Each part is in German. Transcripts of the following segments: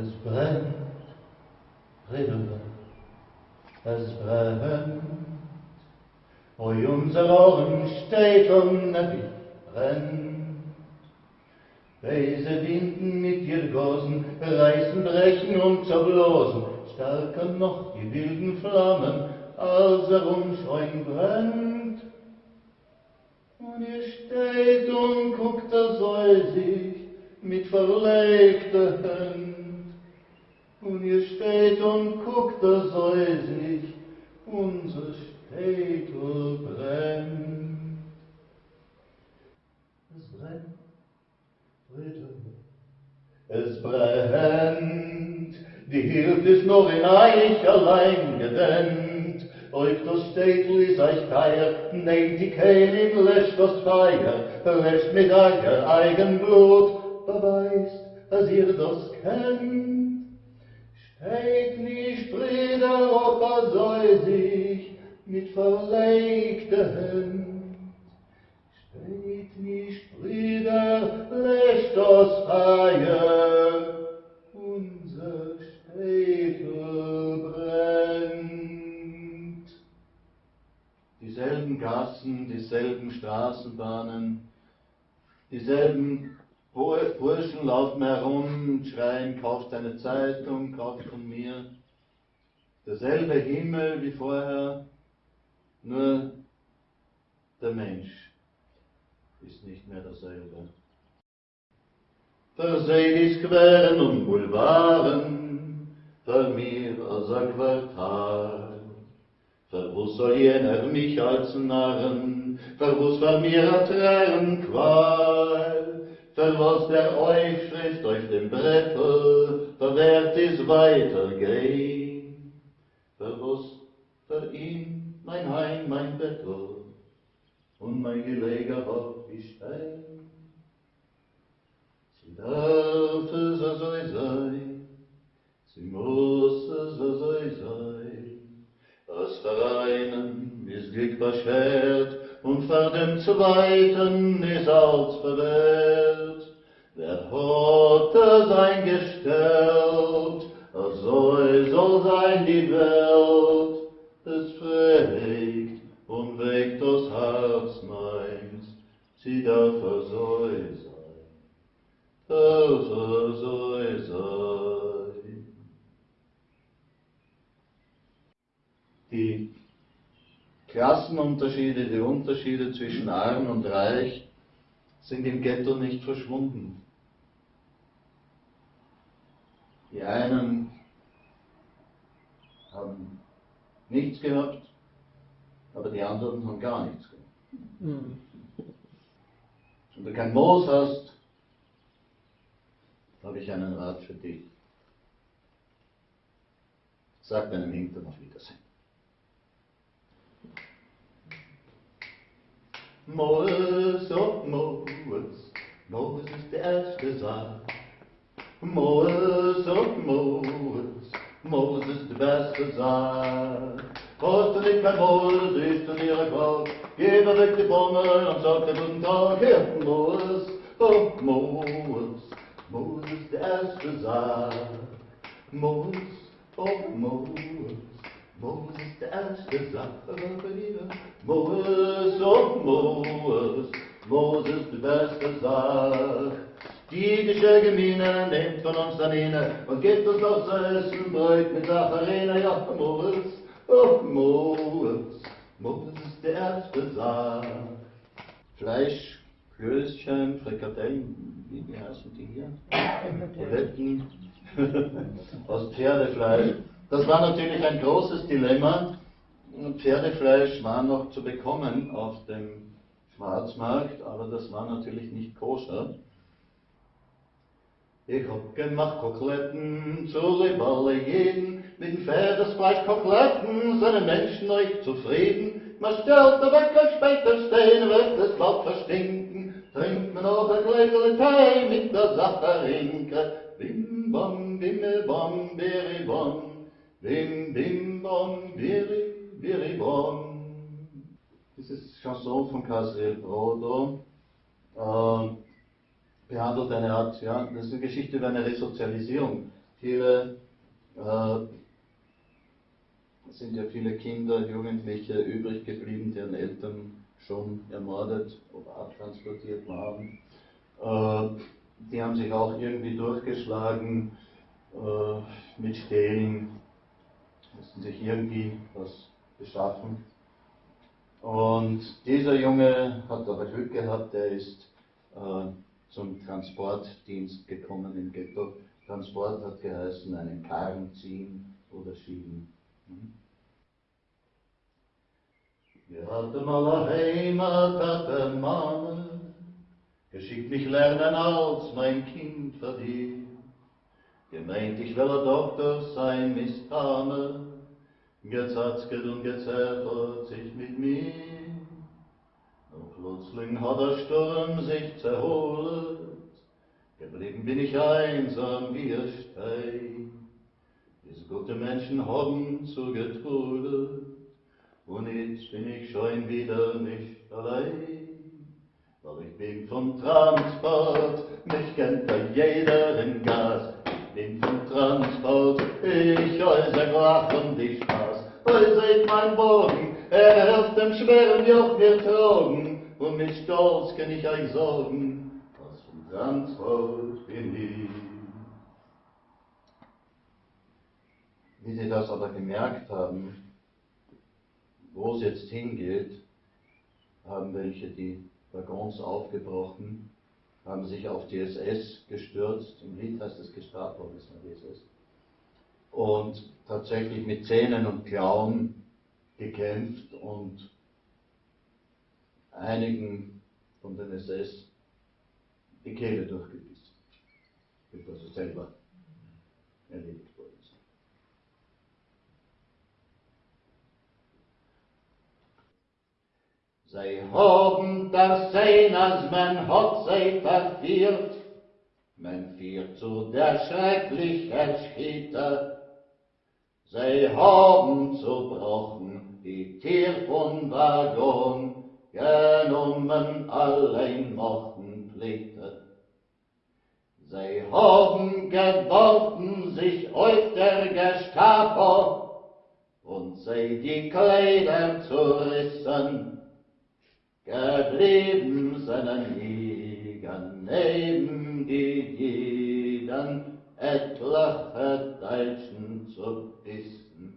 Es brennt, Brille, es brennt. Oi, unser Ohren steht und Nebi brennt. Weise Winden mit ihr Gosen reißen, brechen und zerblosen, stärker noch die wilden Flammen, als er umscheun brennt. Und ihr steht und guckt er säusig mit verlegter Hand. Und ihr steht und guckt er säusig, unser Städtel brennt. Es brennt, Brüder, es brennt, die Hirt ist noch in euch allein gedämmt, euch das Städtel ist euch keier, nehmt die Kehlin, löscht das Feier, löscht mit euer eigen Blut, beweist, dass ihr das kennt. Steht nicht, Brüder, ob er sich mit verlegter Hand. Steht nicht, Brüder, lässt das Feuer, unser Städtel brennt. Dieselben Gassen, dieselben Straßenbahnen, dieselben Burschen laufen herum schreien, kauft eine Zeitung, kauft von mir. Derselbe Himmel wie vorher, nur der Mensch ist nicht mehr derselbe. Verseht Queren und Boulevarden, für mir als ein Quartal. Wo soll jener mich als Narren, wo's für mir a Tränen Qual? Für was der euch schrift auf dem Brettel, verwehrt is weitergehen. Für was für ihn mein Heim, mein Bettel und mein Geleger hab ich Stein. Sie darf es so sein, sie muss es so sein. Das für einen ist Glück beschert und für den zweiten ist alles verwehrt. Klassenunterschiede, die Unterschiede zwischen arm und reich sind im Ghetto nicht verschwunden. Die einen haben nichts gehabt, aber die anderen haben gar nichts gehabt. Wenn du kein Moos hast, habe ich einen Rat für dich. Sag deinem Hintern auf Wiedersehen. Moos, oh Moos, Moos ist der erste Saal. Moos, oh Moos, Moos ist der beste Saal. Du nicht mehr Moos, ist ein Gott, geh mir weg die Bombe und sag dir guten Tag, hier, Moos, oh Moos, Moos ist der erste Saal. Moos, oh Moos, Moos ist der erste. Moos, oh Moos, Moos ist die beste Sache. Die jüdische Gemeine nimmt von uns dann inne und gibt uns aufs Essen Brot mit Safarina. Ja, Moos, oh Moos, Moos ist der erste Sache. Fleisch, Klößchen, Frikadellen, wie, wie heißen die hier? Buletten aus Pferdefleisch. Das war natürlich ein großes Dilemma. Pferdefleisch war noch zu bekommen auf dem Schwarzmarkt, aber das war natürlich nicht koscher. Ich hab gemacht Koteletten zu Riballe jeden, mit dem Pferdesfleisch Koteletten die Menschen euch zufrieden. Man stellt weg und später stehen, wird das Laub verstinken, trinkt man noch ein Gläsel Tee mit der Sacharinke. Bim bam, bimme bam, beri bam, bim bim bam, beri, beri bam. Dieses Chanson von Casriel Brodo äh, behandelt eine Art, ja, das ist eine Geschichte über eine Resozialisierung. viele, äh, sind ja viele Kinder, Jugendliche übrig geblieben, deren Eltern schon ermordet oder abtransportiert waren. Äh, die haben sich auch irgendwie durchgeschlagen äh, mit Stehlen, mussten sich irgendwie was beschaffen. Und dieser Junge hat aber Glück gehabt, der ist äh, zum Transportdienst gekommen im Ghetto. Transport hat geheißen, einen Karren ziehen oder schieben. Hm? Wir hatten mal eine Heimat, hatte Mane, geschickt mich lernen als mein Kind verdient. Gemeint, ich will ein Doktor sein, Mistame, gezatzket und gezerrt sich mit mir. Und plötzlich hat der Sturm sich zerholt, geblieben bin ich einsam wie ein Stein. Diese gute Menschen haben zugetrudelt, und jetzt bin ich schon wieder nicht allein. Weil ich bin vom Transport, mich kennt da jeder in Gas. Bin vom Transport, ich äußere Lach und die Spaß. Weil seht mein Bogen, er auf dem schweren Joch wir tragen. Und mit Stolz kann ich euch sorgen, was vom Transport bin ich. Wie Sie das aber gemerkt haben, wo es jetzt hingeht, haben welche die Waggons aufgebrochen, haben sich auf die SS gestürzt. Im Lied heißt es Gestapo, das war die SS. Und tatsächlich mit Zähnen und Klauen gekämpft und einigen von den SS die Kehle durchgebissen, bevor sie selber erlebt Sie haben das Sein, als man hat sie verführt, man führt zu der schrecklichen Schritte. Sie haben zerbrochen die Tier von Waggon, genommen allein mochten Pflichte. Sie haben geworfen sich auf der Gestapo und sie die Kleider zerrissen, geblieben seinen Liegen neben die jeden etliche Deutschen zu bissen.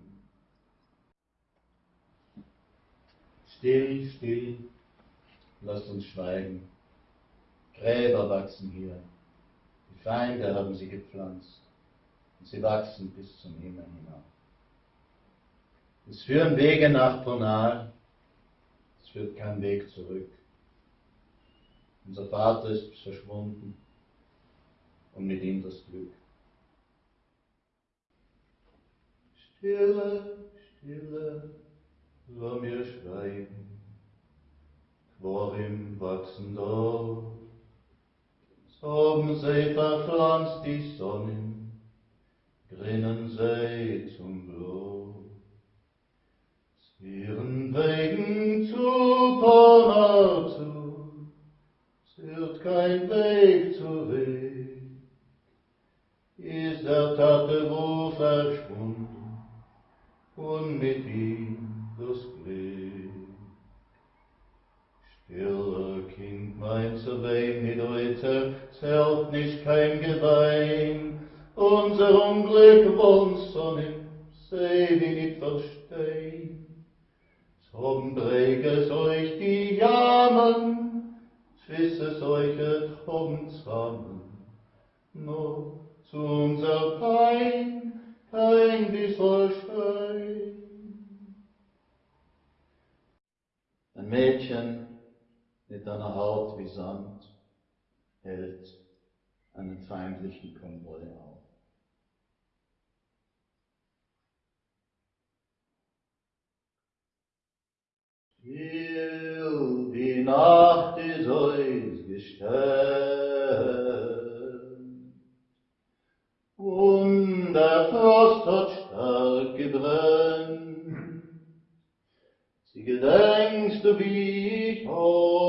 Still, still, lasst uns schweigen. Gräber wachsen hier. Die Feinde haben sie gepflanzt. Und sie wachsen bis zum Himmel hinauf. Es führen Wege nach Ponal, führt kein Weg zurück. Unser Vater ist verschwunden und mit ihm das Glück. Stille, Stille, lass mir schweigen, Quorim wachsen dort. Haben sie verpflanzt die Sonnen, grinnen sie zum Blut. Gewein, unser Unglück wollen Sonnen, sei wie nicht verstehen. Drum breget euch die Jammern, schwisset euch drum zusammen, nur zu unser Pein kein bisschen Stein. Ein Mädchen mit einer Haut wie Sand hält einen feindlichen Konvoi auf. Still, die Nacht ist euch gestellt, und der Frost hat stark gebrennt. Sie gedenkst du, wie ich hab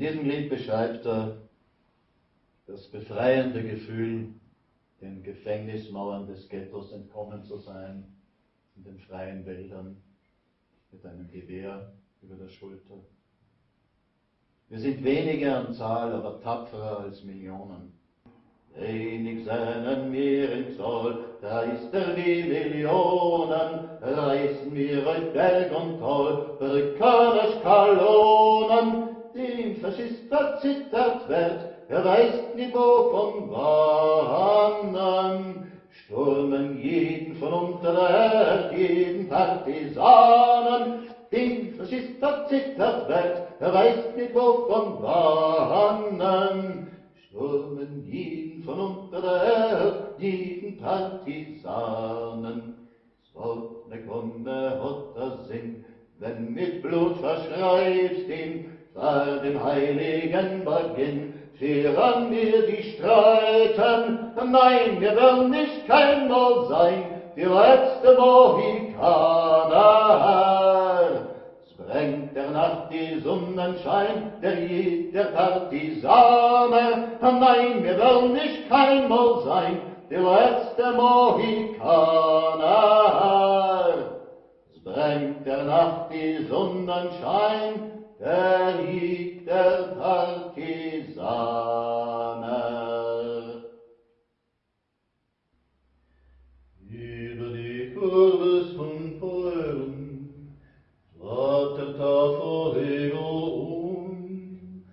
diesem Lied beschreibt er das befreiende Gefühl, den Gefängnismauern des Ghettos entkommen zu sein, in den freien Wäldern mit einem Gewehr über der Schulter. Wir sind weniger an Zahl, aber tapferer als Millionen. Wenig seinen mir im Zoll, da ist er wie Millionen, reißen wir euch Berg und Toll, Brücke Skalonen, dem Faschist verzittert wird, er weiß nicht wovon wannen, stürmen jeden von unter der Erde, jeden Partisanen, dem Faschist verzittert wird, er weiß nicht wovon wannen, stürmen jeden von unter der Erde, jeden Partisanen. Sonne komme hat der Sinn, wenn mit Blut verschreibst ihn, vor dem heiligen Beginn, Fehren wir die Streiten, nein, wir wollen nicht keinmal sein, die letzte Mohikaner. Es brennt der Nacht die Sonnenschein, der Lied der Partisane, nein, wir wollen nicht keinmal sein, die letzte Mohikaner. Es brennt der Nacht die Sonnenschein, der liegt der Partisane. Über die Kurves von Polen flattert der Vorhego um,